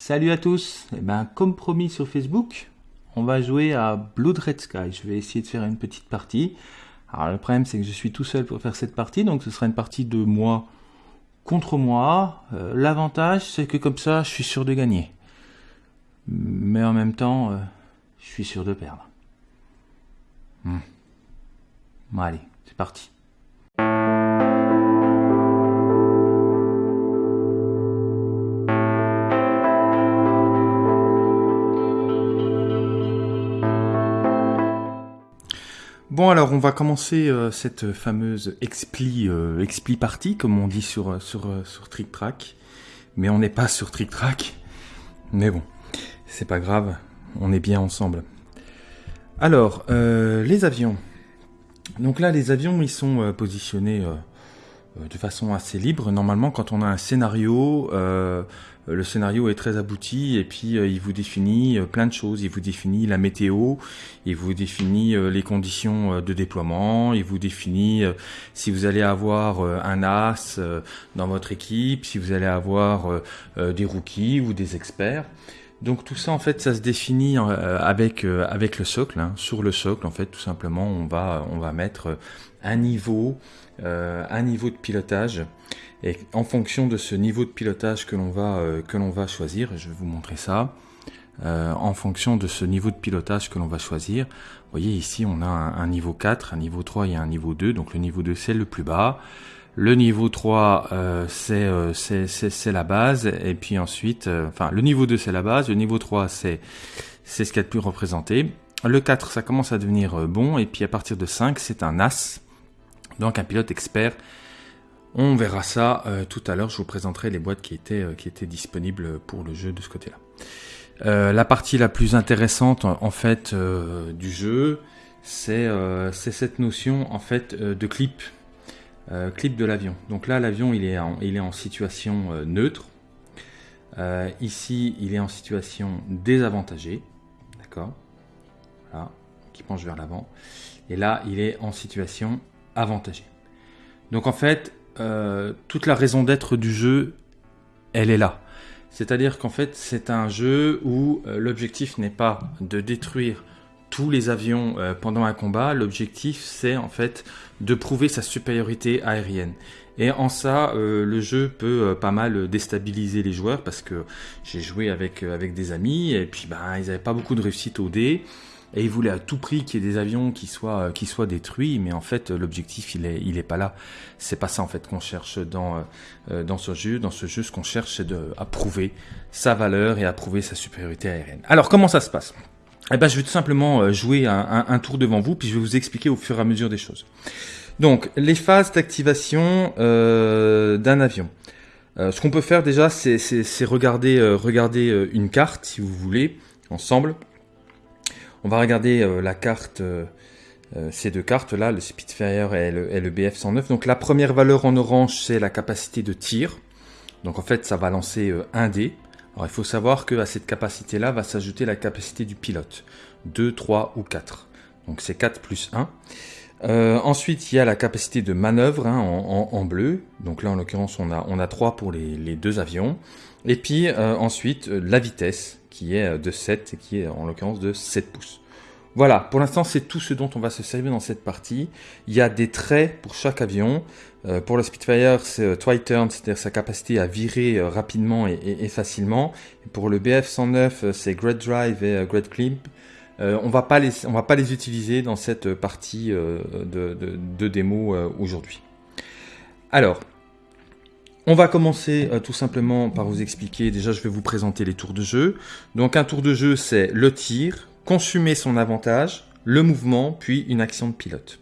Salut à tous Eh ben, comme promis sur Facebook, on va jouer à Blood Red Sky. Je vais essayer de faire une petite partie. Alors le problème c'est que je suis tout seul pour faire cette partie, donc ce sera une partie de moi contre moi. Euh, l'avantage c'est que comme ça je suis sûr de gagner. Mais en même temps, euh, je suis sûr de perdre. Hmm. Bon allez, c'est parti. Alors on va commencer euh, cette fameuse expli, euh, expli partie comme on dit sur, euh, sur, sur Trick Track. Mais on n'est pas sur Trick Track. Mais bon, c'est pas grave, on est bien ensemble. Alors, les avions. Donc là les avions ils sont positionnés de façon assez libre. Normalement quand on a un scénario, le scénario est très abouti et puis euh, il vous définit euh, plein de choses. Il vous définit la météo, il vous définit les conditions de déploiement, il vous définit si vous allez avoir un as dans votre équipe, si vous allez avoir des rookies ou des experts. Donc tout ça en fait ça se définit avec avec le socle. Hein. Sur le socle en fait tout simplement on va on va mettre un niveau un niveau de pilotage et en fonction de ce niveau de pilotage que l'on va, euh, que l'on va choisir, je vais vous montrer ça, euh, en fonction de ce niveau de pilotage que l'on va choisir, vous voyez ici on a un, niveau 4, un niveau 3 et un niveau 2, donc le niveau 2 c'est le plus bas, le niveau 3 euh, euh c'est la base, et puis ensuite, enfin le niveau 2 c'est la base, le niveau 3 c'est ce qu'il y a de plus représenté, le 4 ça commence à devenir bon, et puis à partir de 5 c'est un As, donc un pilote expert. On verra ça euh, tout à l'heure, je vous présenterai les boîtes qui étaient, euh, qui étaient disponibles pour le jeu de ce côté-là. Euh, la partie la plus intéressante en fait du jeu, c'est cette notion en fait de clip, clip de l'avion. Donc là l'avion il, est en, il est en situation neutre, ici il est en situation désavantagée, d'accord qui penche vers l'avant, et là il est en situation avantagée. Donc en fait, euh, toute la raison d'être du jeu, elle est là. C'est-à-dire qu'en fait, c'est un jeu où euh, l'objectif n'est pas de détruire tous les avions euh, pendant un combat. L'objectif, c'est en fait de prouver sa supériorité aérienne. Et en ça, le jeu peut pas mal déstabiliser les joueurs parce que j'ai joué avec, des amis et puis ben, ils n'avaient pas beaucoup de réussite au dé et il voulait à tout prix qu'il y ait des avions qui soient, euh, détruits, mais en fait l'objectif il est, pas là. C'est pas ça en fait qu'on cherche dans, euh, euh, dans ce jeu. Dans ce jeu, ce qu'on cherche c'est de à prouver sa valeur et à prouver sa supériorité aérienne. Alors comment ça se passe? Eh ben, je vais tout simplement jouer un, tour devant vous, puis je vais vous expliquer au fur et à mesure des choses. Donc, les phases d'activation euh, d'un avion. ce qu'on peut faire déjà, c'est regarder, regarder une carte, si vous voulez, ensemble. On va regarder euh, la carte, euh, euh, ces deux cartes là, le Spitfire et le, BF-109. Donc la première valeur en orange, c'est la capacité de tir. Donc en fait, ça va lancer un dé. Alors il faut savoir qu'à cette capacité-là va s'ajouter la capacité du pilote. 2, 3 ou 4. Donc c'est 4 plus 1. ensuite, il y a la capacité de manœuvre hein, en, bleu. Donc là, en l'occurrence, on a, on a 3 pour les, deux avions. Et puis ensuite, la vitesse qui est euh, de 7 et qui est en l'occurrence de 7 pouces. Voilà, pour l'instant c'est tout ce dont on va se servir dans cette partie. Il y a des traits pour chaque avion. Euh, pour le Spitfire, c'est euh, Twiturn, c'est-à-dire sa capacité à virer rapidement et, facilement. pour le BF-109, c'est Great Drive et Great Clip. on va pas les, on va pas les utiliser dans cette partie de, de, démo aujourd'hui. Alors, on va commencer euh, tout simplement par vous expliquer, déjà je vais vous présenter les tours de jeu. Donc un tour de jeu c'est le tir, consumer son avantage, le mouvement, puis une action de pilote.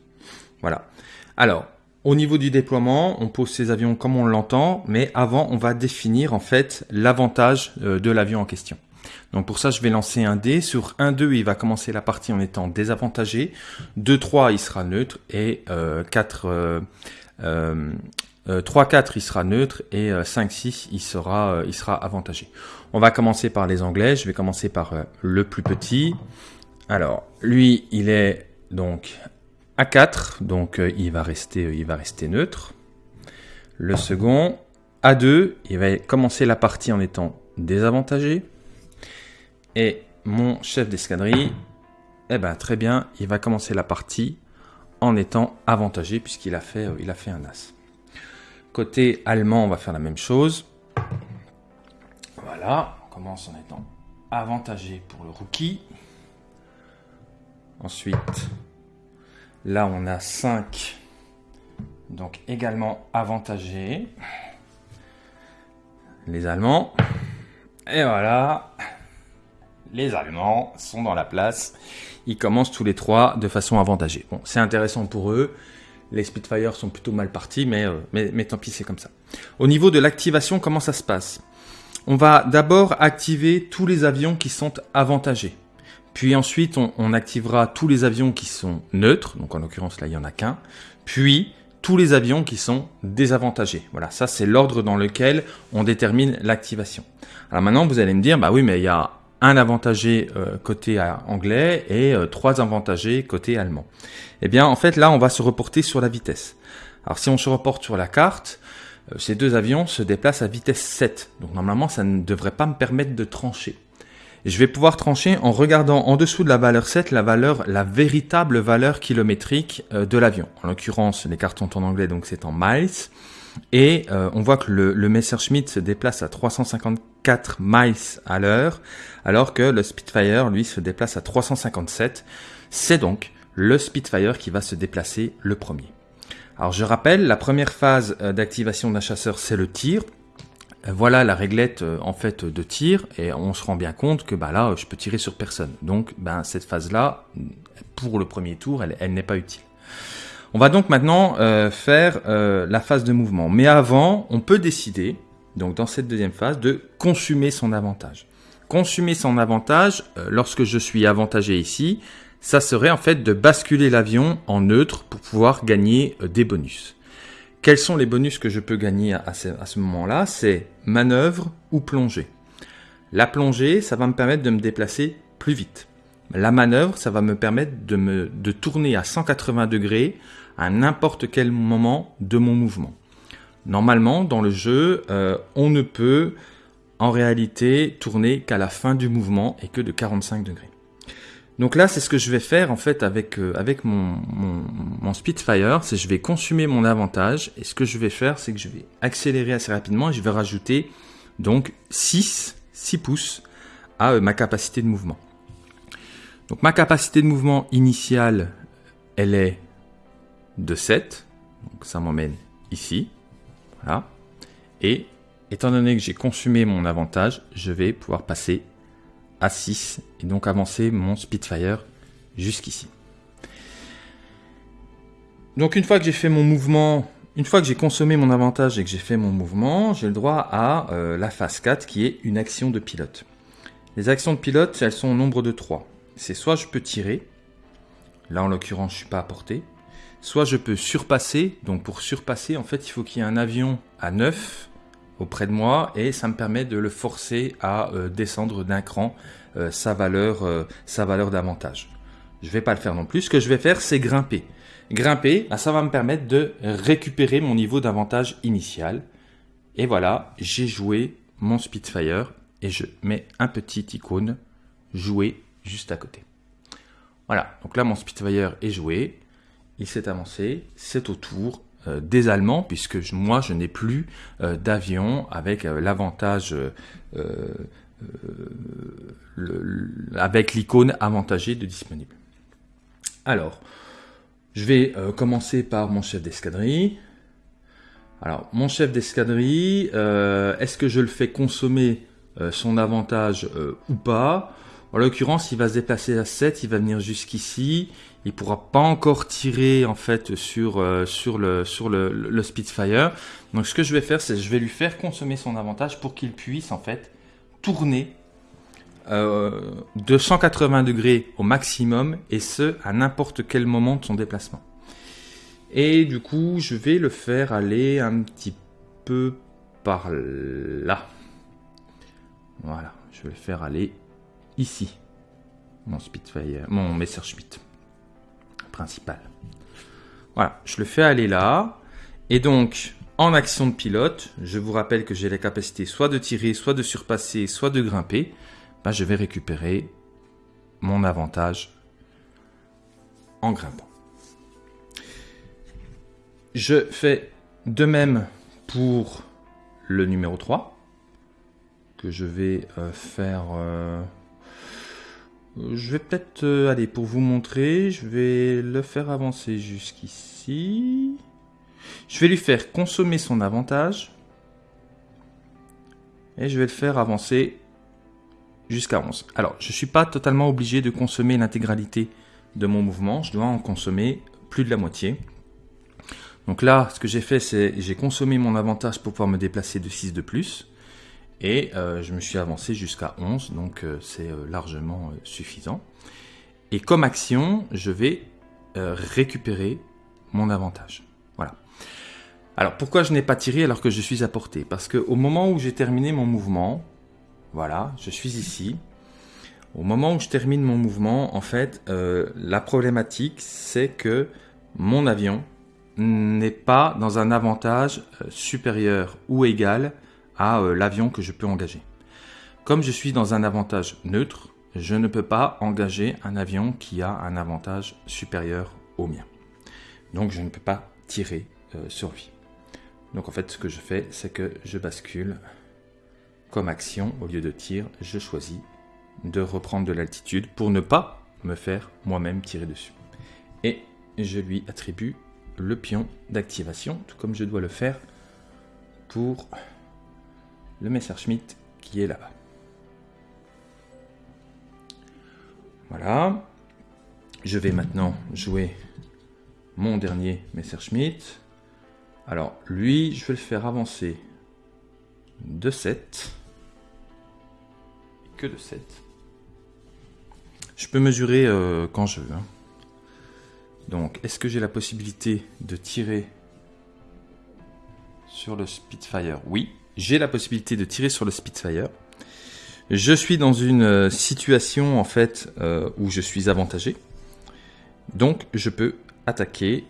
Voilà. Alors, au niveau du déploiement, on pose ses avions comme on l'entend, mais avant on va définir en fait l'avantage euh, de l'avion en question. Donc pour ça, je vais lancer un dé. Sur 1-2, il va commencer la partie en étant désavantagé. 2-3, il sera neutre. Et 4, euh, 3-4 euh, il sera neutre et 5-6 euh, il sera, euh, il sera avantagé. On va commencer par les anglais, je vais commencer par le plus petit. Alors lui il est donc à 4 donc il va rester, il va rester neutre. Le second à 2 il va commencer la partie en étant désavantagé. Et mon chef d'escadrille, eh ben très bien, il va commencer la partie en étant avantagé puisqu'il a, fait, il a fait un as. Côté allemand, on va faire la même chose. Voilà, on commence en étant avantagé pour le rookie. Ensuite, là on a 5, donc également avantagé. Les Allemands. Et voilà, les Allemands sont dans la place. Ils commencent tous les trois de façon avantagée. Bon, c'est intéressant pour eux. Les Spitfire sont plutôt mal partis, mais, euh, mais, mais tant pis, c'est comme ça. Au niveau de l'activation, comment ça se passe? On va d'abord activer tous les avions qui sont avantagés. Puis ensuite, on, activera tous les avions qui sont neutres, donc en l'occurrence là, il n'y en a qu'un. Puis tous les avions qui sont désavantagés. Voilà, ça c'est l'ordre dans lequel on détermine l'activation. Alors maintenant, vous allez me dire, bah oui, mais il y a un avantagé euh, côté anglais et euh, trois avantagés côté allemand. Eh bien, en fait, là, on va se reporter sur la vitesse. Alors, si on se reporte sur la carte, euh, ces deux avions se déplacent à vitesse 7. Donc, normalement, ça ne devrait pas me permettre de trancher je vais pouvoir trancher en regardant en dessous de la valeur 7 la valeur, la véritable valeur kilométrique euh, de l'avion. En l'occurrence, les cartes sont en anglais, donc c'est en miles. Et euh, on voit que le, le Messerschmitt se déplace à 354 miles à l'heure, alors que le Spitfire, lui, se déplace à 357. C'est donc le Spitfire qui va se déplacer le premier. Alors je rappelle, la première phase euh, d'activation d'un chasseur, c'est le tir. Voilà la réglette euh, en fait de tir et on se rend bien compte que bah là je peux tirer sur personne. Donc ben cette phase là pour le premier tour elle, n'est pas utile. On va donc maintenant euh, faire euh, la phase de mouvement. Mais avant on peut décider donc dans cette deuxième phase de consumer son avantage. Consumer son avantage lorsque je suis avantagé ici, ça serait en fait de basculer l'avion en neutre pour pouvoir gagner des bonus. Quels sont les bonus que je peux gagner à ce, moment-là? C'est manœuvre ou plongée. La plongée, ça va me permettre de me déplacer plus vite. La manœuvre, ça va me permettre de, me, de tourner à 180 degrés à n'importe quel moment de mon mouvement. Normalement, dans le jeu, euh, on ne peut en réalité tourner qu'à la fin du mouvement et que de 45 degrés. Donc là, c'est ce que je vais faire en fait avec, euh, avec mon, mon, Spitfire, c'est je vais consumer mon avantage et ce que je vais faire, c'est que je vais accélérer assez rapidement et je vais rajouter donc 6, 6 pouces à euh, ma capacité de mouvement. Donc ma capacité de mouvement initiale, elle est de 7, donc ça m'emmène ici, voilà. Et étant donné que j'ai consumé mon avantage, je vais pouvoir passer à 6 et donc avancer mon Spitfire jusqu'ici. Donc une fois que j'ai fait mon mouvement, une fois que j'ai consommé mon avantage et que j'ai fait mon mouvement, j'ai le droit à euh, la phase 4 qui est une action de pilote. Les actions de pilote, elles sont au nombre de 3. C'est soit je peux tirer, là en l'occurrence je suis pas à portée, soit je peux surpasser, donc pour surpasser en fait il faut qu'il y ait un avion à 9 auprès de moi et ça me permet de le forcer à euh, descendre d'un cran euh, sa valeur, euh, sa valeur d'avantage. Je vais pas le faire non plus. Ce que je vais faire, c'est grimper. Grimper, bah, ça va me permettre de récupérer mon niveau d'avantage initial. Et voilà, j'ai joué mon Spitfire et je mets un petit icône jouer juste à côté. Voilà, donc là mon Spitfire est joué, il s'est avancé, c'est au tour des Allemands, puisque moi je n'ai plus euh, d'avion avec euh, l'avantage, avec l'icône avantagée de disponible. Alors, je vais commencer par mon chef d'escadrille. Alors, mon chef d'escadrille, est-ce que je le fais consommer son avantage ou pas? En l'occurrence, il va se déplacer à 7, il va venir jusqu'ici, il pourra pas encore tirer en fait sur, euh, sur, le, sur le, Spitfire. Donc ce que je vais faire, c'est je vais lui faire consommer son avantage pour qu'il puisse en fait tourner euh, de 180 degrés au maximum et ce à n'importe quel moment de son déplacement. Et du coup, je vais le faire aller un petit peu par là. Voilà, je vais le faire aller ici. Mon Spitfire, mon Messerschmitt principal. Voilà, je le fais aller là. Et donc, en action de pilote, je vous rappelle que j'ai la capacité soit de tirer, soit de surpasser, soit de grimper, ben, je vais récupérer mon avantage en grimpant. Je fais de même pour le numéro 3, que je vais euh, faire... Euh, je vais peut-être euh, aller pour vous montrer, je vais le faire avancer jusqu'ici. Je vais lui faire consommer son avantage. Et je vais le faire avancer jusqu'à 11. Alors, je ne suis pas totalement obligé de consommer l'intégralité de mon mouvement. Je dois en consommer plus de la moitié. Donc là, ce que j'ai fait, c'est j'ai consommé mon avantage pour pouvoir me déplacer de 6 de plus. Et euh, je me suis avancé jusqu'à 11, donc euh, c'est euh, largement suffisant. Et comme action, je vais récupérer mon avantage. Voilà. Alors pourquoi je n'ai pas tiré alors que je suis à portée? Parce qu'au moment où j'ai terminé mon mouvement, voilà, je suis ici. Au moment où je termine mon mouvement, en fait, la problématique, c'est que mon avion n'est pas dans un avantage supérieur ou égal à euh, l'avion que je peux engager. Comme je suis dans un avantage neutre, je ne peux pas engager un avion qui a un avantage supérieur au mien. Donc je ne peux pas tirer euh, sur lui. Donc en fait ce que je fais c'est que je bascule comme action au lieu de tir, je choisis de reprendre de l'altitude pour ne pas me faire moi-même tirer dessus. Et je lui attribue le pion d'activation, tout comme je dois le faire pour le Messerschmitt qui est là-bas. Voilà. Je vais maintenant jouer mon dernier Messerschmitt. Alors, lui, je vais le faire avancer de 7. Que de 7. Je peux mesurer euh, quand je veux. Hein. Donc, est-ce que j'ai la possibilité de tirer sur le Spitfire? Oui j'ai la possibilité de tirer sur le Spitfire. Je suis dans une euh, situation en fait euh, où je suis avantagé. Donc je peux attaquer.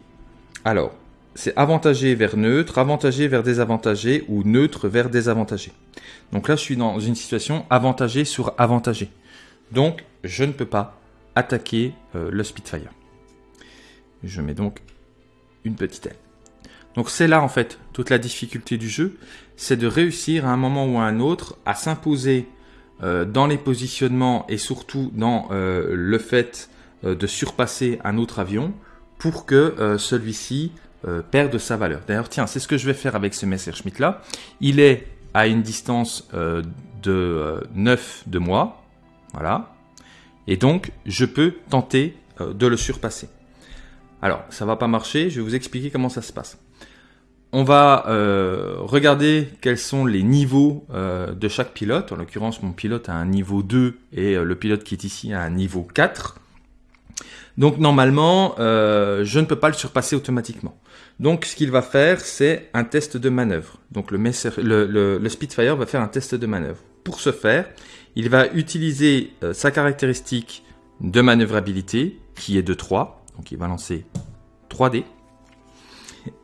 Alors, c'est avantagé vers neutre, avantagé vers désavantagé ou neutre vers désavantagé. Donc là, je suis dans une situation avantagé sur avantagé. Donc, je ne peux pas attaquer euh, le Spitfire. Je mets donc une petite aile. Donc c'est là en fait toute la difficulté du jeu, c'est de réussir à un moment ou à un autre à s'imposer euh, dans les positionnements et surtout dans euh, le fait euh, de surpasser un autre avion pour que celui-ci perde sa valeur. D'ailleurs tiens, c'est ce que je vais faire avec ce Messerschmitt là. Il est à une distance de 9 de moi, voilà. Et donc je peux tenter de le surpasser. Alors, ça va pas marcher, je vais vous expliquer comment ça se passe on va euh, regarder quels sont les niveaux euh, de chaque pilote. En l'occurrence, mon pilote a un niveau 2 et euh, le pilote qui est ici a un niveau 4. Donc normalement, je ne peux pas le surpasser automatiquement. Donc ce qu'il va faire, c'est un test de manœuvre. Donc le, Spitfire va faire un test de manœuvre. Pour ce faire, il va utiliser sa caractéristique de manœuvrabilité, qui est de 3. Donc il va lancer 3 dés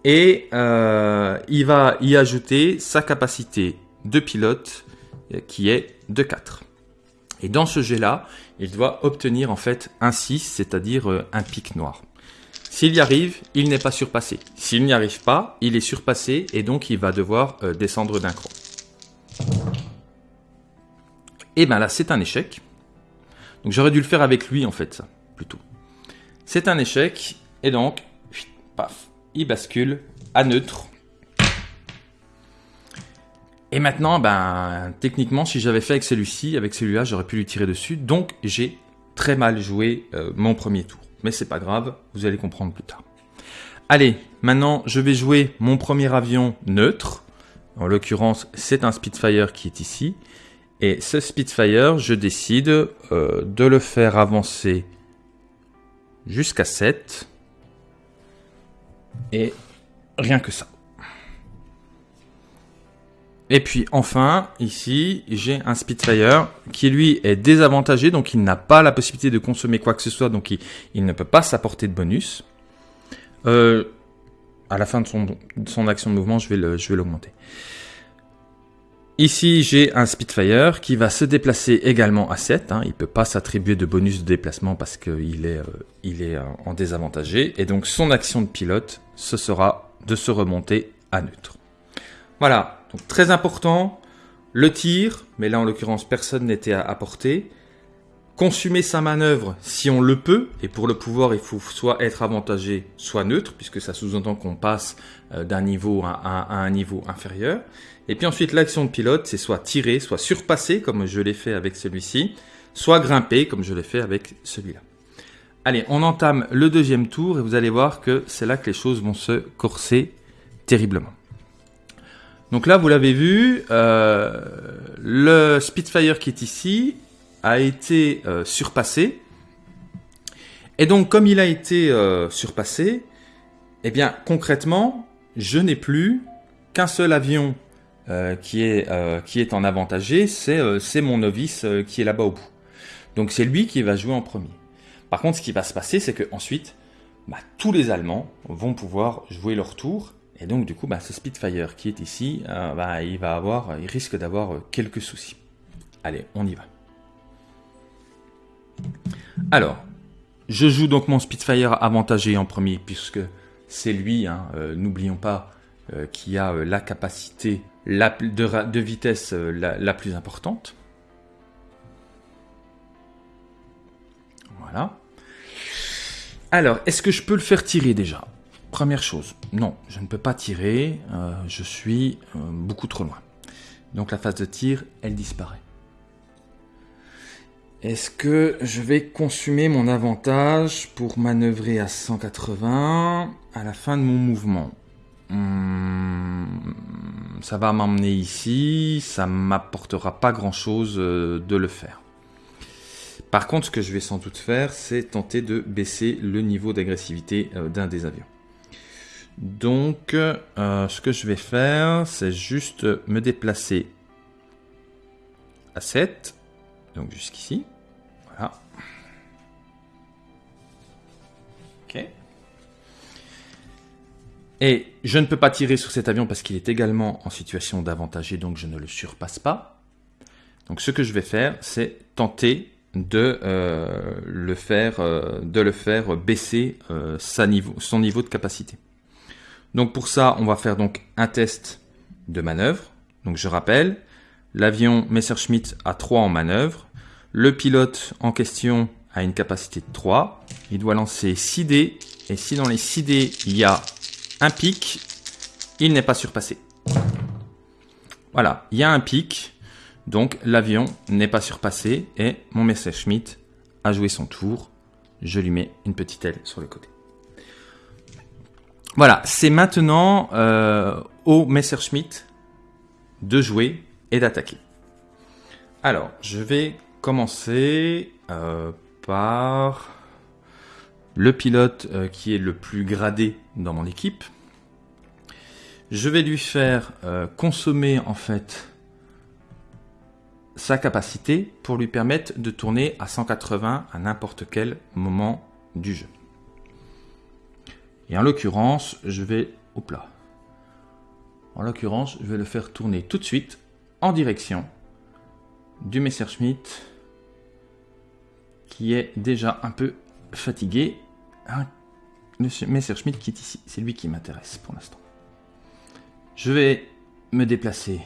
et euh, il va y ajouter sa capacité de pilote euh, qui est de 4. Et dans ce jet-là, il doit obtenir en fait un 6, c'est-à-dire euh, un pic noir. S'il y arrive, il n'est pas surpassé. S'il n'y arrive pas, il est surpassé et donc il va devoir descendre d'un cran. Et bien là, c'est un échec. Donc j'aurais dû le faire avec lui en fait, ça, plutôt. C'est un échec et donc, paf, il bascule à neutre. Et maintenant, ben, techniquement, si j'avais fait avec celui-ci, avec celui-là, j'aurais pu lui tirer dessus. Donc, j'ai très mal joué euh, mon premier tour. Mais c'est pas grave, vous allez comprendre plus tard. Allez, maintenant, je vais jouer mon premier avion neutre. En l'occurrence, c'est un Spitfire qui est ici. Et ce Spitfire, je décide euh, de le faire avancer jusqu'à 7. Et rien que ça. Et puis enfin, ici, j'ai un Spitfire qui lui est désavantagé, donc il n'a pas la possibilité de consommer quoi que ce soit, donc il, ne peut pas s'apporter de bonus. Euh, à la fin de son, son action de mouvement, je vais l'augmenter. Ici, j'ai un Spitfire qui va se déplacer également à 7. Hein. Il ne peut pas s'attribuer de bonus de déplacement parce qu'il est, euh, il est euh, en désavantagé. Et donc, son action de pilote, ce sera de se remonter à neutre. Voilà, donc très important, le tir, mais là en l'occurrence personne n'était à portée. Consumer sa manœuvre si on le peut, et pour le pouvoir il faut soit être avantagé, soit neutre, puisque ça sous-entend qu'on passe euh, d'un niveau à, un niveau inférieur. Et puis ensuite l'action de pilote, c'est soit tirer, soit surpasser, comme je l'ai fait avec celui-ci, soit grimper, comme je l'ai fait avec celui-là. Allez, on entame le deuxième tour, et vous allez voir que c'est là que les choses vont se corser terriblement. Donc là, vous l'avez vu, euh, le Spitfire qui est ici a été euh, surpassé. Et donc, comme il a été euh, surpassé, eh bien, concrètement, je n'ai plus qu'un seul avion qui, est, qui est en avantagé, c'est mon novice qui est là-bas au bout. Donc, c'est lui qui va jouer en premier. Par contre, ce qui va se passer, c'est que ensuite, bah, tous les Allemands vont pouvoir jouer leur tour et donc du coup, bah, ce Spitfire qui est ici, euh, bah, il va avoir, risque d'avoir euh, quelques soucis. Allez, on y va. Alors, je joue donc mon Spitfire avantagé en premier puisque c'est lui, hein, euh, qui a la capacité de, vitesse la plus importante. Voilà. Alors, est-ce que je peux le faire tirer déjà? Première chose, non, je ne peux pas tirer, euh, je suis euh, beaucoup trop loin. Donc la phase de tir, elle disparaît. Est-ce que je vais consumer mon avantage pour manœuvrer à 180 à la fin de mon mouvement? Hmm, Ça va m'emmener ici, ça m'apportera pas grand-chose euh, de le faire. Par contre, ce que je vais sans doute faire, c'est tenter de baisser le niveau d'agressivité d'un des avions. Donc, euh, ce que je vais faire, c'est juste me déplacer à 7. Donc jusqu'ici. Voilà. Ok. Et je ne peux pas tirer sur cet avion parce qu'il est également en situation d'avantagé, donc je ne le surpasse pas. Donc ce que je vais faire, c'est tenter de, euh, le, faire, euh, de le faire baisser niveau, son niveau de capacité. Donc pour ça, on va faire donc un test de manœuvre. Donc je rappelle, l'avion Messerschmitt a 3 en manœuvre. Le pilote en question a une capacité de 3. Il doit lancer 6 dés. Et si dans les 6 dés, il y a un pic, il n'est pas surpassé. Voilà, il y a un pic. Donc l'avion n'est pas surpassé et mon Messerschmitt a joué son tour. Je lui mets une petite aile sur le côté. Voilà, c'est maintenant euh, au Messerschmitt de jouer et d'attaquer. Alors, je vais commencer euh, par le pilote euh, qui est le plus gradé dans mon équipe. Je vais lui faire consommer en fait sa capacité pour lui permettre de tourner à 180 à n'importe quel moment du jeu. Et en l'occurrence, je vais... Hop là. En l'occurrence, je vais le faire tourner tout de suite en direction du Messerschmitt qui est déjà un peu fatigué. Hein, Messerschmitt qui est ici, c'est lui qui m'intéresse pour l'instant. Je vais me déplacer.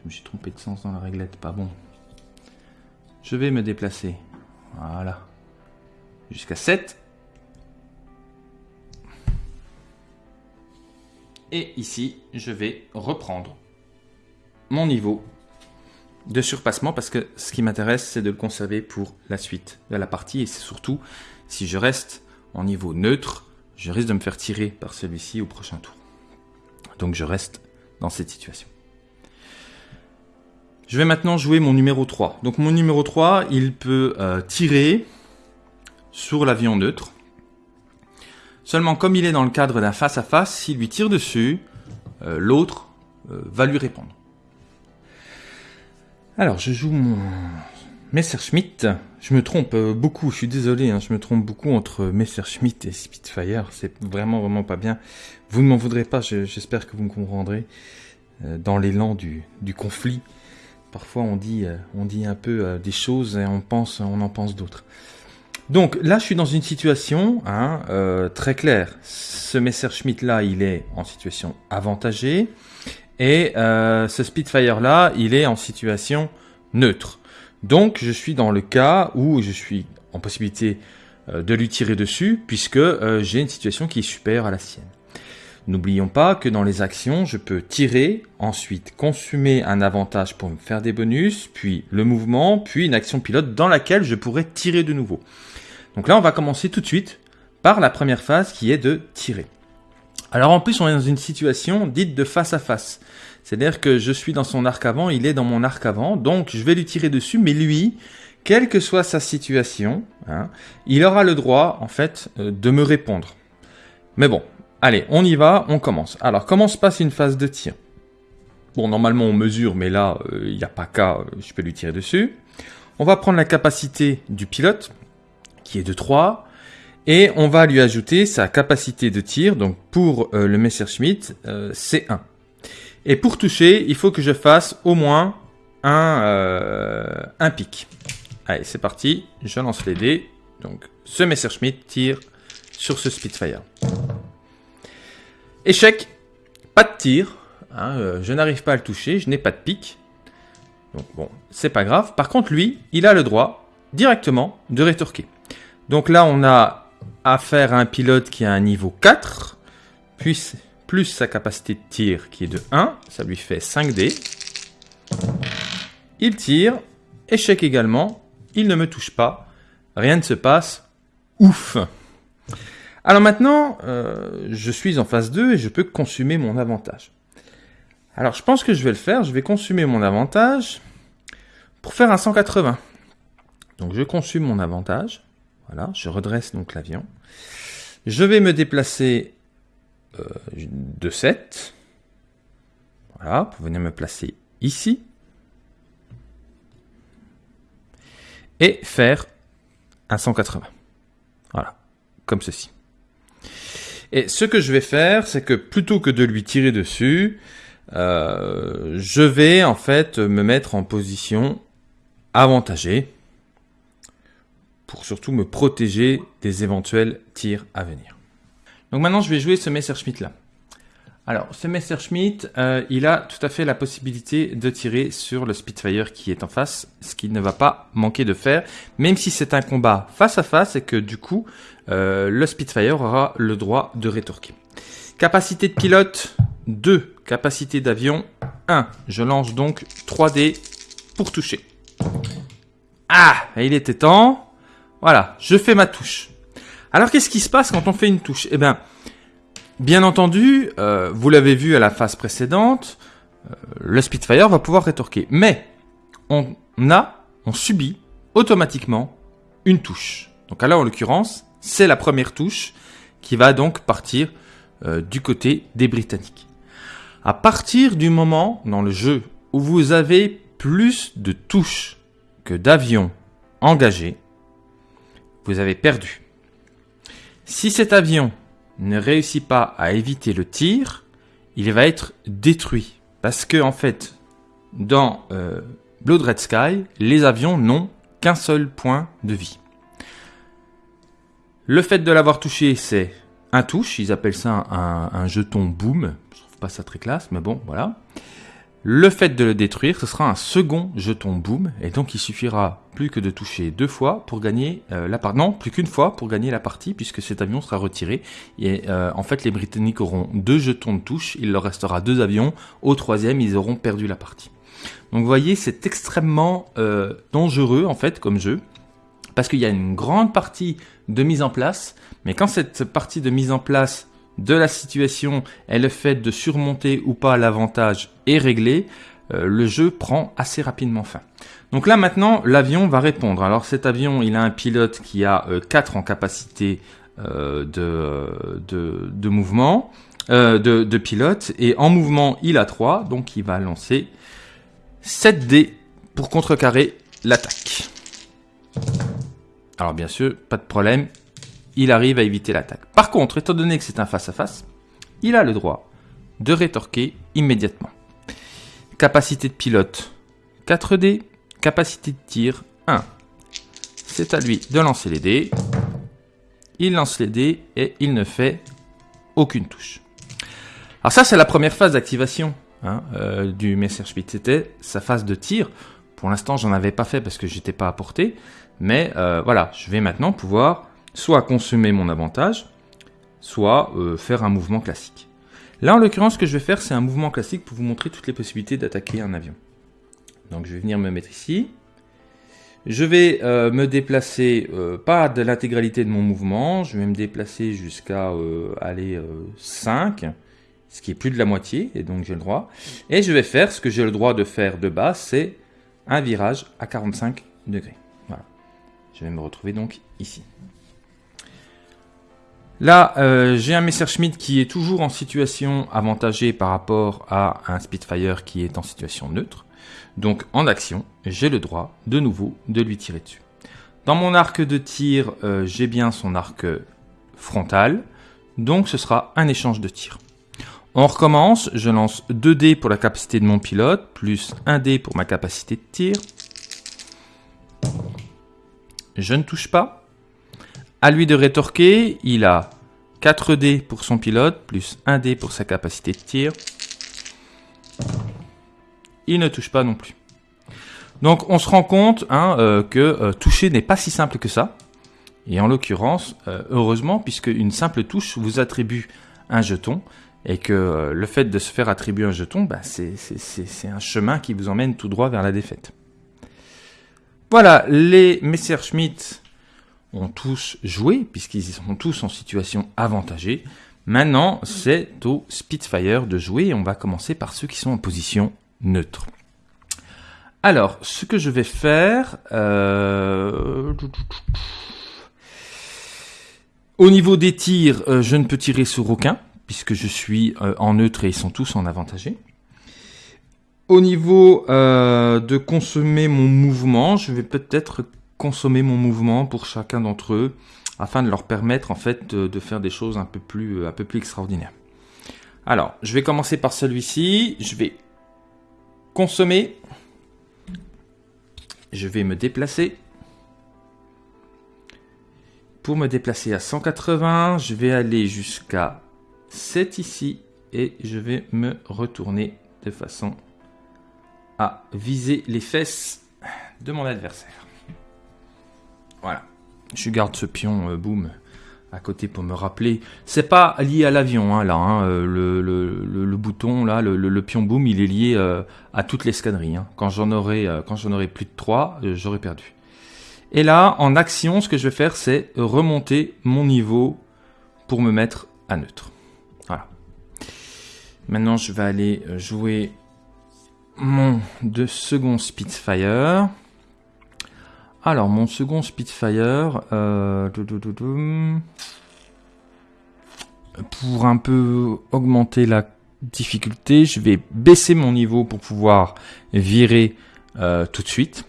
Je me suis trompé de sens dans la réglette, pas bon. Je vais me déplacer. Voilà. Jusqu'à 7. Et ici, je vais reprendre mon niveau de surpassement parce que ce qui m'intéresse, c'est de le conserver pour la suite de la partie. Et c'est surtout, si je reste en niveau neutre, je risque de me faire tirer par celui-ci au prochain tour. Donc je reste dans cette situation. Je vais maintenant jouer mon numéro 3. Donc mon numéro 3, il peut euh, tirer sur l'avion neutre. Seulement, comme il est dans le cadre d'un face-à-face, s'il lui tire dessus, euh, l'autre euh, va lui répondre. Alors, je joue mon, Messerschmitt, je me trompe euh, beaucoup, je suis désolé, hein, je me trompe beaucoup entre Messerschmitt et Spitfire, c'est vraiment vraiment pas bien. Vous ne m'en voudrez pas, j'espère que vous me comprendrez. Euh, dans l'élan du, conflit, parfois on dit, euh, un peu des choses et on en pense d'autres. Donc là, je suis dans une situation hein, très claire. Ce Messerschmitt là, il est en situation avantagée et ce Spitfire là, il est en situation neutre. Donc je suis dans le cas où je suis en possibilité euh, de lui tirer dessus puisque euh, j'ai une situation qui est supérieure à la sienne. N'oublions pas que dans les actions, je peux tirer, ensuite consommer un avantage pour me faire des bonus, puis le mouvement, puis une action pilote dans laquelle je pourrais tirer de nouveau. Donc là, on va commencer tout de suite par la première phase qui est de tirer. Alors en plus, on est dans une situation dite de face à face. C'est-à-dire que je suis dans son arc avant, il est dans mon arc avant, donc je vais lui tirer dessus, mais lui, quelle que soit sa situation, hein, il aura le droit, en fait, euh, de me répondre. Mais bon, allez, on y va, on commence. Alors, comment se passe une phase de tir? Bon, normalement, on mesure, mais là, euh, il n'y a pas qu'à, euh, je peux lui tirer dessus. On va prendre la capacité du pilote, qui est de 3, et on va lui ajouter sa capacité de tir, donc pour le Messerschmitt, c'est 1. Et pour toucher, il faut que je fasse au moins un, euh, un pic. Allez, c'est parti. Je lance les dés. Donc, ce Messerschmitt tire sur ce Spitfire. Échec. Pas de tir. Hein, euh, je n'arrive pas à le toucher. Je n'ai pas de pic. Donc, bon, c'est pas grave. Par contre, lui, il a le droit directement de rétorquer. Donc là, on a affaire à un pilote qui a un niveau 4. Puis plus sa capacité de tir qui est de 1, ça lui fait 5 dés. Il tire, échec également, il ne me touche pas, rien ne se passe, ouf Alors maintenant, euh, je suis en phase 2 et je peux consumer mon avantage. Alors je pense que je vais le faire, je vais consumer mon avantage pour faire un 180. Donc je consume mon avantage, voilà, je redresse donc l'avion. Je vais me déplacer euh, de 7. Voilà, vous venez me placer ici. Et faire un 180. Voilà, comme ceci. Et ce que je vais faire, c'est que plutôt que de lui tirer dessus, euh, je vais en fait me mettre en position avantagée pour surtout me protéger des éventuels tirs à venir. Donc maintenant, je vais jouer ce Messerschmitt là. Alors, ce Messerschmitt, euh, il a tout à fait la possibilité de tirer sur le Spitfire qui est en face, ce qu'il ne va pas manquer de faire, même si c'est un combat face à face et que du coup, euh, le Spitfire aura le droit de rétorquer. Capacité de pilote, 2. Capacité d'avion, 1. Je lance donc 3 dés pour toucher. Ah, il était temps. Voilà, je fais ma touche. Alors qu'est-ce qui se passe quand on fait une touche? Eh bien, bien entendu, euh, vous l'avez vu à la phase précédente, euh, le Spitfire va pouvoir rétorquer. Mais on a, on subit automatiquement une touche. Donc là, en l'occurrence, c'est la première touche qui va donc partir euh, du côté des Britanniques. À partir du moment dans le jeu où vous avez plus de touches que d'avions engagés, vous avez perdu. Si cet avion ne réussit pas à éviter le tir, il va être détruit. Parce que, en fait, dans euh, Blood Red Sky, les avions n'ont qu'un seul point de vie. Le fait de l'avoir touché, c'est un touche. Ils appellent ça un, un jeton boom. Je trouve pas ça très classe, mais bon, voilà. Le fait de le détruire, ce sera un second jeton boom, et donc il suffira plus que de toucher deux fois pour gagner euh, la partie. Non, plus qu'une fois pour gagner la partie, puisque cet avion sera retiré. Et euh, en fait, les Britanniques auront deux jetons de touche, il leur restera deux avions. Au troisième, ils auront perdu la partie. Donc vous voyez, c'est extrêmement euh, dangereux en fait comme jeu, parce qu'il y a une grande partie de mise en place, mais quand cette partie de mise en place de la situation et le fait de surmonter ou pas l'avantage est réglé, euh, le jeu prend assez rapidement fin. Donc là maintenant, l'avion va répondre. Alors cet avion, il a un pilote qui a 4 euh, en capacité euh, de, mouvement, de, de pilote, et en mouvement, il a 3, donc il va lancer 7 dés pour contrecarrer l'attaque. Alors bien sûr, pas de problème, il arrive à éviter l'attaque. Par contre, étant donné que c'est un face-à-face, il a le droit de rétorquer immédiatement. Capacité de pilote 4D, capacité de tir 1. C'est à lui de lancer les dés. Il lance les dés et il ne fait aucune touche. Alors ça, c'est la première phase d'activation hein, euh, du Messerschmitt. C'était sa phase de tir. Pour l'instant, j'en avais pas fait parce que j'étais pas à portée. Mais euh, voilà, je vais maintenant pouvoir soit consommer mon avantage, soit euh, faire un mouvement classique. Là, en l'occurrence, ce que je vais faire, c'est un mouvement classique pour vous montrer toutes les possibilités d'attaquer un avion. Donc, je vais venir me mettre ici. Je vais euh, me déplacer, pas de l'intégralité de mon mouvement, je vais me déplacer jusqu'à aller 5, ce qui est plus de la moitié, et donc j'ai le droit. Et je vais faire ce que j'ai le droit de faire de base, c'est un virage à 45 degrés. Je vais me retrouver donc ici. Là, euh, j'ai un Messerschmitt qui est toujours en situation avantagée par rapport à un Spitfire qui est en situation neutre. Donc en action, j'ai le droit de nouveau de lui tirer dessus. Dans mon arc de tir, euh, j'ai bien son arc frontal, donc ce sera un échange de tir. On recommence, je lance 2 dés pour la capacité de mon pilote, plus 1 dé pour ma capacité de tir. Je ne touche pas. À lui de rétorquer, il a 4 dés pour son pilote, plus 1 dé pour sa capacité de tir. Il ne touche pas non plus. Donc on se rend compte hein, euh, que euh, toucher n'est pas si simple que ça. Et en l'occurrence, euh, heureusement, puisque une simple touche vous attribue un jeton, et que le fait de se faire attribuer un jeton, bah, c'est un chemin qui vous emmène tout droit vers la défaite. Voilà, les Messerschmitt ont tous joué, puisqu'ils sont tous en situation avantagée. Maintenant, c'est au Spitfire de jouer, et on va commencer par ceux qui sont en position neutre. Alors, ce que je vais faire... Euh, au niveau des tirs, euh, je ne peux tirer sur aucun puisque je suis euh, en neutre et ils sont tous en avantagé. Au niveau de consommer mon mouvement, je vais peut-être consommer mon mouvement pour chacun d'entre eux afin de leur permettre en fait de, faire des choses un peu plus un peu plus extraordinaires. Alors, je vais commencer par celui-ci. Je vais consommer. Je vais me déplacer. Pour me déplacer à 180, je vais aller jusqu'à c'est ici et je vais me retourner de façon à viser les fesses de mon adversaire. Voilà. Je garde ce pion euh, boom à côté pour me rappeler. C'est pas lié à l'avion hein, là. Hein, euh, le, bouton là, le, pion boom, il est lié euh, à toute l'escadrille. Hein. Quand j'en aurai, quand j'en aurai plus de 3, j'aurai perdu. Et là, en action, ce que je vais faire, c'est remonter mon niveau pour me mettre à neutre. Maintenant, je vais aller euh, jouer mon de second Spitfire. Alors, mon second Spitfire, euh, pour un peu augmenter la difficulté, je vais baisser mon niveau pour pouvoir virer euh, tout de suite.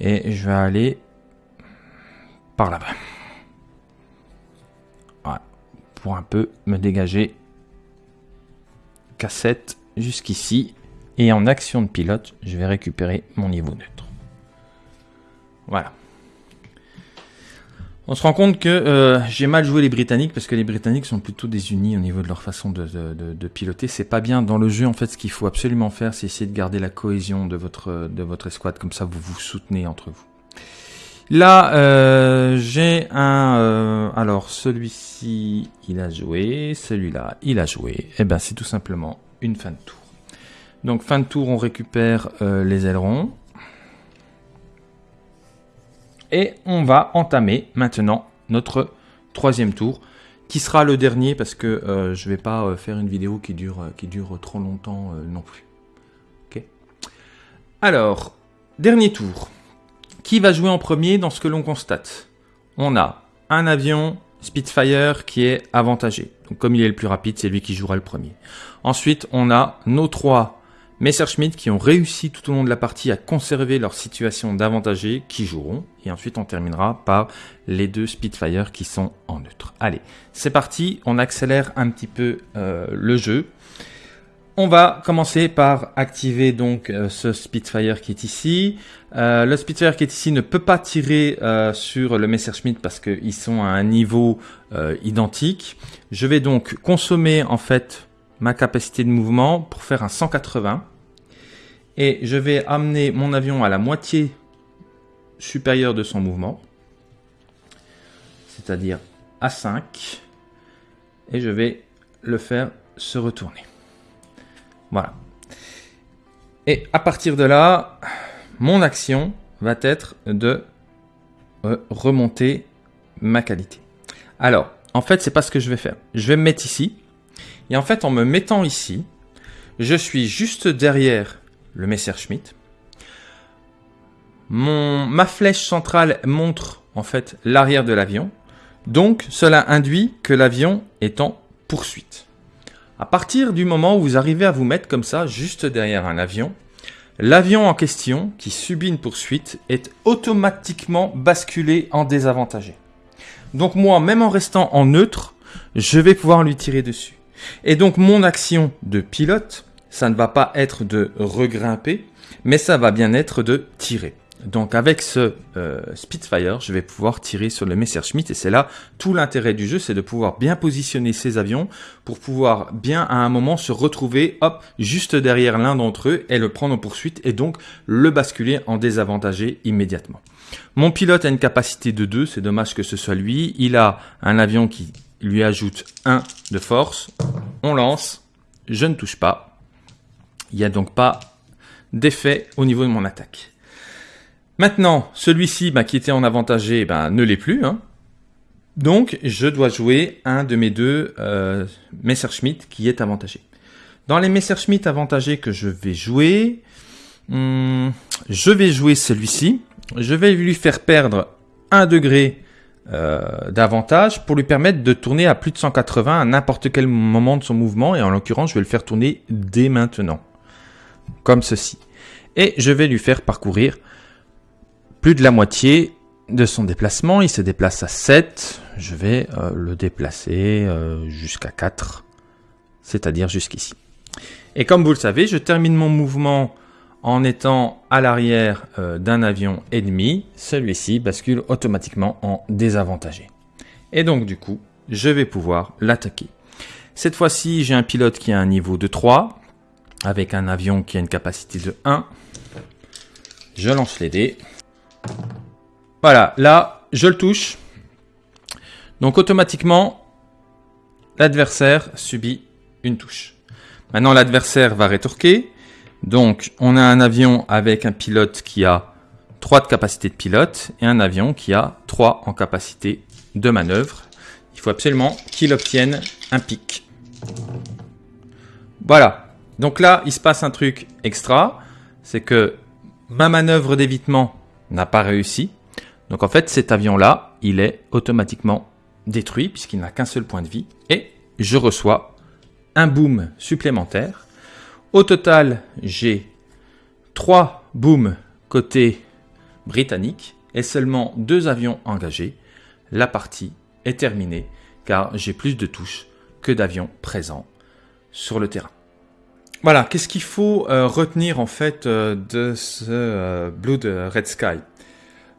Et je vais aller par là-bas. Voilà, pour un peu me dégager cassette jusqu'ici. Et en action de pilote, je vais récupérer mon niveau neutre. Voilà. On se rend compte que euh, j'ai mal joué les Britanniques parce que les Britanniques sont plutôt désunis au niveau de leur façon de, piloter. C'est pas bien dans le jeu. En fait, ce qu'il faut absolument faire, c'est essayer de garder la cohésion de votre de votre escouade. Comme ça, vous vous soutenez entre vous. Là, euh, j'ai un... Euh, alors, celui-ci, il a joué. Celui-là, il a joué. Et eh ben, c'est tout simplement une fin de tour. Donc, fin de tour, on récupère les ailerons. Et on va entamer maintenant notre troisième tour, qui sera le dernier parce que je vais pas faire une vidéo qui dure, dure trop longtemps non plus. Alors, dernier tour. Qui va jouer en premier dans ce que l'on constate? On a un avion Spitfire qui est avantagé. Donc comme il est le plus rapide, c'est lui qui jouera le premier. Ensuite, on a nos trois Messerschmitt qui ont réussi tout au long de la partie à conserver leur situation d'avantagé qui joueront. Et ensuite, on terminera par les deux Spitfire qui sont en neutre. Allez, c'est parti. On accélère un petit peu euh, le jeu. On va commencer par activer donc euh, ce Spitfire qui est ici. Euh, le Spitfire qui est ici ne peut pas tirer sur le Messerschmitt parce qu'ils sont à un niveau identique. Je vais donc consommer en fait ma capacité de mouvement pour faire un 180. Et je vais amener mon avion à la moitié supérieure de son mouvement. C'est-à-dire à 5. Et je vais le faire se retourner. Voilà. Et à partir de là, mon action va être de euh, remonter ma qualité. Alors, en fait, c'est pas ce que je vais faire. Je vais me mettre ici. Et en fait, en me mettant ici, je suis juste derrière le Messerschmitt. Ma flèche centrale montre en fait l'arrière de l'avion. Donc, cela induit que l'avion est en poursuite. À partir du moment où vous arrivez à vous mettre comme ça, juste derrière un avion, l'avion en question, qui subit une poursuite, est automatiquement basculé en désavantagé. Donc moi, même en restant en neutre, je vais pouvoir lui tirer dessus. Et donc mon action de pilote, ça ne va pas être de regrimper, mais ça va bien être de tirer. Donc avec ce euh, Spitfire, je vais pouvoir tirer sur le Messerschmitt et c'est là tout l'intérêt du jeu, c'est de pouvoir bien positionner ces avions pour pouvoir bien à un moment se retrouver hop juste derrière l'un d'entre eux et le prendre en poursuite et donc le basculer en désavantagé immédiatement. Mon pilote a une capacité de 2, c'est dommage que ce soit lui. Il a un avion qui lui ajoute 1 de force. On lance. Je ne touche pas. Il n'y a donc pas d'effet au niveau de mon attaque. Maintenant, celui-ci bah, qui était en avantagé bah, ne l'est plus. Hein. Donc, je dois jouer un de mes deux euh, Messerschmitt qui est avantagé. Dans les Messerschmitt avantagés que je vais jouer, hmm, je vais jouer celui-ci. Je vais lui faire perdre 1 degré euh, d'avantage pour lui permettre de tourner à plus de 180 à n'importe quel moment de son mouvement. Et en l'occurrence je vais le faire tourner dès maintenant comme ceci. Et je vais lui faire parcourir plus de la moitié de son déplacement. Il se déplace à 7 je vais euh, le déplacer euh, jusqu'à 4 c'est à dire jusqu'ici. Et comme vous le savez je termine mon mouvement en étant à l'arrière euh, d'un avion ennemi, celui-ci bascule automatiquement en désavantagé. Et donc du coup, je vais pouvoir l'attaquer. Cette fois-ci, j'ai un pilote qui a un niveau de 3, avec un avion qui a une capacité de 1. Je lance les dés. Voilà, là, je le touche. Donc automatiquement, l'adversaire subit une touche. Maintenant, l'adversaire va rétorquer. Donc, on a un avion avec un pilote qui a 3 de capacité de pilote et un avion qui a 3 en capacité de manœuvre. Il faut absolument qu'il obtienne un pic. Voilà. Donc là, il se passe un truc extra. C'est que ma manœuvre d'évitement n'a pas réussi. Donc en fait, cet avion-là, il est automatiquement détruit puisqu'il n'a qu'un seul point de vie. Et je reçois un boom supplémentaire au total, j'ai 3 booms côté britannique et seulement 2 avions engagés. La partie est terminée car j'ai plus de touches que d'avions présents sur le terrain. Voilà, qu'est-ce qu'il faut euh, retenir en fait euh, de ce euh, Blood Red Sky?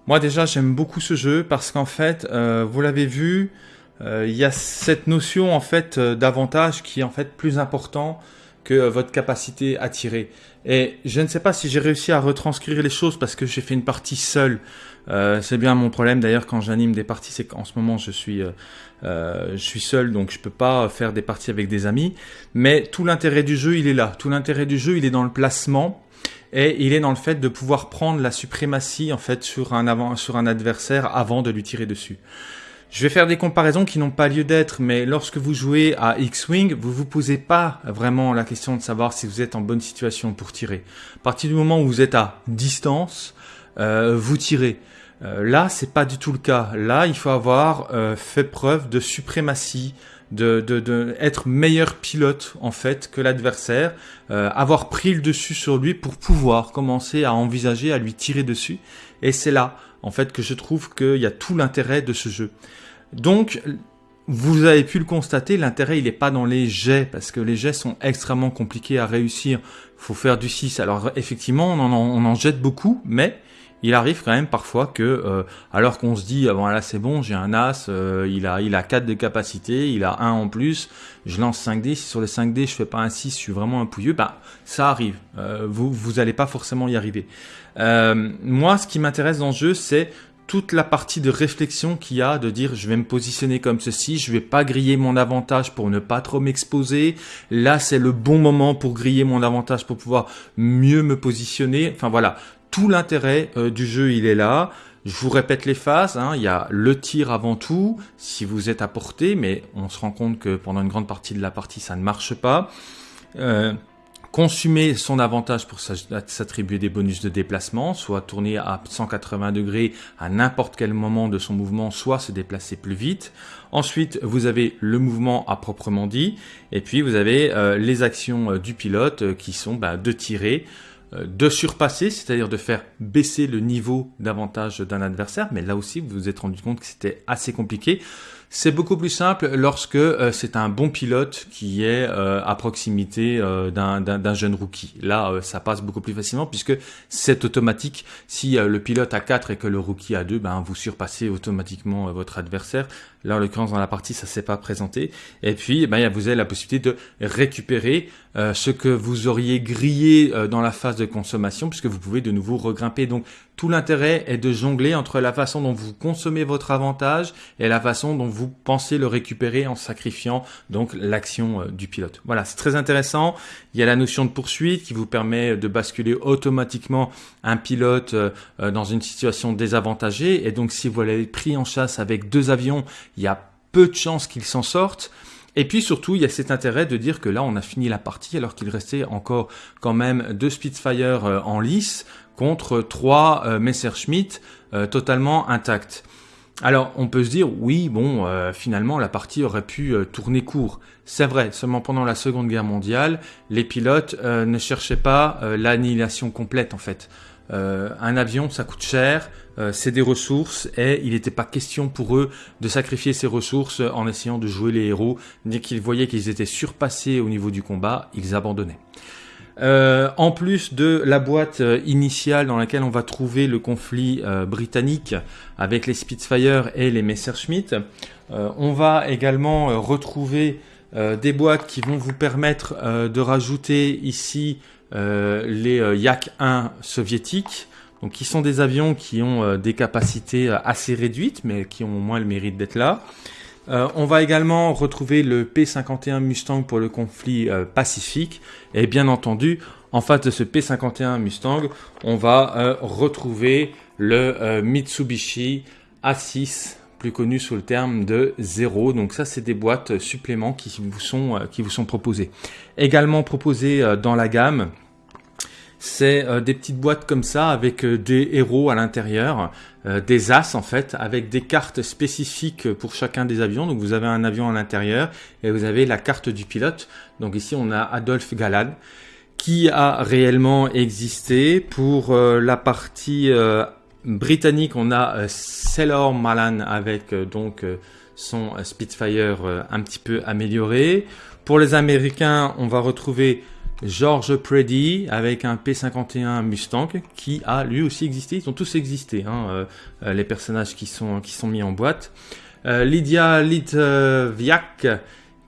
Moi déjà j'aime beaucoup ce jeu parce qu'en fait, vous l'avez vu, il y a cette notion en fait d'avantage qui est en fait plus important que votre capacité à tirer. Et je ne sais pas si j'ai réussi à retranscrire les choses parce que j'ai fait une partie seule. Euh, c'est bien mon problème d'ailleurs quand j'anime des parties, c'est qu'en ce moment je suis, euh, euh, je suis seul, donc je peux pas faire des parties avec des amis. Mais tout l'intérêt du jeu, il est là. Tout l'intérêt du jeu, il est dans le placement et il est dans le fait de pouvoir prendre la suprématie en fait sur un adversaire avant de lui tirer dessus. Je vais faire des comparaisons qui n'ont pas lieu d'être, mais lorsque vous jouez à X-Wing, vous vous posez pas vraiment la question de savoir si vous êtes en bonne situation pour tirer. À partir du moment où vous êtes à distance, euh, vous tirez. Euh, là, c'est pas du tout le cas. Là, il faut avoir euh, fait preuve de suprématie de, de, être meilleur pilote en fait que l'adversaire, euh, avoir pris le dessus sur lui pour pouvoir commencer à envisager à lui tirer dessus. Et c'est là en fait que je trouve qu'il y a tout l'intérêt de ce jeu. Donc vous avez pu le constater, l'intérêt il n'est pas dans les jets parce que les jets sont extrêmement compliqués à réussir. Faut faire du 6. Alors effectivement on en, on en jette beaucoup, mais il arrive quand même parfois que, euh, alors qu'on se dit, ah bon là c'est bon, j'ai un as, euh, il a il a 4 de capacité, il a 1 en plus, je lance 5D, si sur les 5D je fais pas un 6, je suis vraiment un pouilleux, bah ça arrive, euh, vous vous allez pas forcément y arriver. moi ce qui m'intéresse dans le jeu c'est toute la partie de réflexion qu'il y a, de dire je vais me positionner comme ceci, je vais pas griller mon avantage pour ne pas trop m'exposer. Là, c'est le bon moment pour griller mon avantage pour pouvoir mieux me positionner. Enfin voilà, tout l'intérêt euh, du jeu, il est là. Je vous répète les phases, hein. il y a le tir avant tout, si vous êtes à portée, mais on se rend compte que pendant une grande partie de la partie, ça ne marche pas. Euh, consumer son avantage pour s'attribuer des bonus de déplacement, soit tourner à 180 degrés à n'importe quel moment de son mouvement, soit se déplacer plus vite. Ensuite, vous avez le mouvement à proprement dit, et puis vous avez euh, les actions du pilote qui sont bah, de tirer, euh, de surpasser, c'est-à-dire de faire baisser le niveau d'avantage d'un adversaire, mais là aussi vous vous êtes rendu compte que c'était assez compliqué. C'est beaucoup plus simple lorsque euh, c'est un bon pilote qui est euh, à proximité euh, d'un jeune rookie. Là, ça passe beaucoup plus facilement puisque c'est automatique. Si le pilote a 4 et que le rookie a 2, ben, vous surpassez automatiquement votre adversaire. Là, en l'occurrence, dans la partie, ça s'est pas présenté. Et puis, ben, vous avez la possibilité de récupérer ce que vous auriez grillé dans la phase de consommation puisque vous pouvez de nouveau regrimper. Donc, tout l'intérêt est de jongler entre la façon dont vous consommez votre avantage et la façon dont vous pensez le récupérer en sacrifiant donc l'action euh, du pilote. Voilà, c'est très intéressant. Il y a la notion de poursuite qui vous permet de basculer automatiquement un pilote euh, euh, dans une situation désavantagée. Et donc si vous l'avez pris en chasse avec deux avions, il y a peu de chances qu'il s'en sorte. Et puis surtout, il y a cet intérêt de dire que là, on a fini la partie alors qu'il restait encore quand même deux Spitfire en lice contre trois euh, Messerschmitt euh, totalement intacts. Alors on peut se dire oui bon euh, finalement la partie aurait pu tourner court. C'est vrai, seulement pendant la Seconde Guerre mondiale, les pilotes ne cherchaient pas l'annihilation complète en fait. Un avion ça coûte cher, c'est des ressources et il n'était pas question pour eux de sacrifier ces ressources en essayant de jouer les héros. Dès qu'ils voyaient qu'ils étaient surpassés au niveau du combat, ils abandonnaient. Euh, en plus de la boîte euh, initiale dans laquelle on va trouver le conflit euh, britannique avec les Spitfire et les Messerschmitt, on va également retrouver des boîtes qui vont vous permettre de rajouter ici les Yak 1 soviétiques. Donc, qui sont des avions qui ont des capacités assez réduites, mais qui ont au moins le mérite d'être là. Euh, on va également retrouver le P-51 Mustang pour le conflit euh, pacifique. Et bien entendu, en face de ce P-51 Mustang, on va euh, retrouver le Mitsubishi A6, plus connu sous le terme de Zero. Donc ça, c'est des boîtes suppléments qui vous sont, qui vous sont proposées. Également proposées dans la gamme, c'est euh, des petites boîtes comme ça avec euh, des héros à l'intérieur, euh, des as en fait, avec des cartes spécifiques pour chacun des avions. Donc vous avez un avion à l'intérieur et vous avez la carte du pilote. Donc ici on a Adolphe Galad qui a réellement existé. Pour la partie britannique, on a Sailor Malan avec donc son Spitfire un petit peu amélioré. Pour les Américains, on va retrouver George Preddy avec un P51 Mustang qui a lui aussi existé. Ils ont tous existé, hein, euh, les personnages qui sont, qui sont mis en boîte. Euh, Lydia Litviak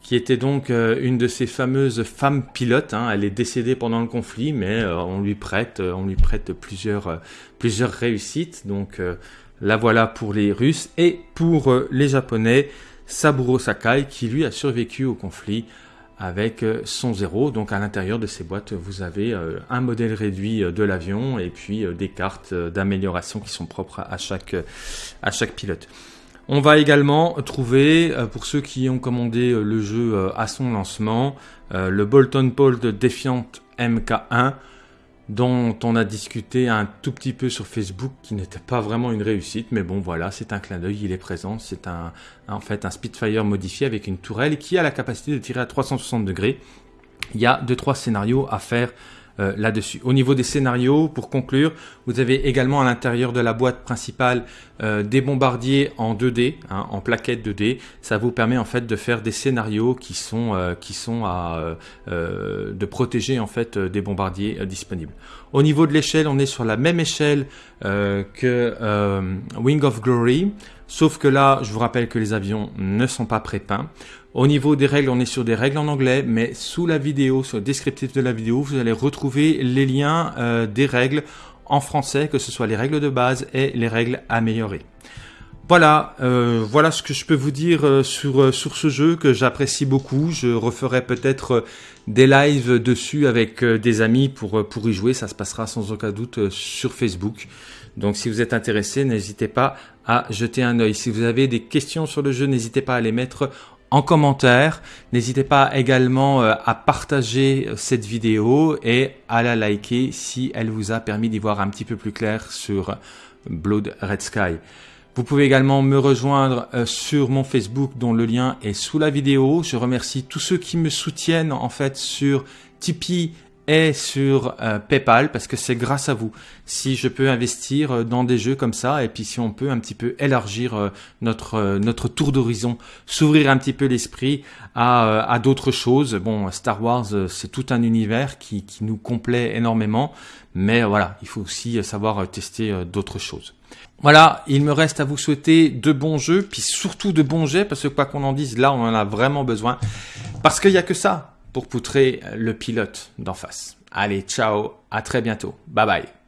qui était donc euh, une de ces fameuses femmes pilotes. Hein. Elle est décédée pendant le conflit, mais on lui prête, on lui prête plusieurs, plusieurs réussites. Donc la voilà pour les Russes et pour les Japonais, Saburo Sakai qui lui a survécu au conflit avec euh, son zéro. Donc à l'intérieur de ces boîtes, vous avez euh, un modèle réduit euh, de l'avion et puis des cartes d'amélioration qui sont propres à chaque, à chaque pilote. On va également trouver, pour ceux qui ont commandé le jeu à son lancement, le Bolton Paul de Defiant MK1. dont on a discuté un tout petit peu sur Facebook qui n'était pas vraiment une réussite, mais bon voilà, c'est un clin d'œil, il est présent, c'est un, en fait un Spitfire modifié avec une tourelle qui a la capacité de tirer à 360 degrés. Il y a deux trois scénarios à faire euh, là-dessus. Au niveau des scénarios, pour conclure, vous avez également à l'intérieur de la boîte principale euh, des bombardiers en 2D, hein, en plaquettes 2D. Ça vous permet en fait de faire des scénarios qui sont euh, qui sont à de protéger en fait des bombardiers disponibles. Au niveau de l'échelle, on est sur la même échelle que Wing of Glory. Sauf que là, je vous rappelle que les avions ne sont pas prépeints. Au niveau des règles, on est sur des règles en anglais, mais sous la vidéo, sur le descriptif de la vidéo, vous allez retrouver les liens euh, des règles en français, que ce soit les règles de base et les règles améliorées. Voilà, euh, voilà ce que je peux vous dire euh, sur, sur ce jeu que j'apprécie beaucoup. Je referai peut-être des lives dessus avec des amis pour, pour y jouer. Ça se passera sans aucun doute sur Facebook. Donc si vous êtes intéressé, n'hésitez pas à jeter un œil. Si vous avez des questions sur le jeu, n'hésitez pas à les mettre en commentaire. N'hésitez pas également euh, à partager euh, cette vidéo et à la liker si elle vous a permis d'y voir un petit peu plus clair sur Blood Red Sky. Vous pouvez également me rejoindre euh, sur mon Facebook dont le lien est sous la vidéo. Je remercie tous ceux qui me soutiennent en fait sur Tipeee et sur euh, PayPal parce que c'est grâce à vous si je peux investir euh, dans des jeux comme ça et puis si on peut un petit peu élargir notre notre tour d'horizon, s'ouvrir un petit peu l'esprit à, à d'autres choses. Bon, Star Wars c'est tout un univers qui, qui nous complaît énormément, mais voilà, il faut aussi savoir tester d'autres choses. Voilà, il me reste à vous souhaiter de bons jeux, puis surtout de bons jets, parce que quoi qu'on en dise, là on en a vraiment besoin. Parce qu'il n'y a que ça pour poutrer le pilote d'en face. Allez, ciao, à très bientôt. Bye bye.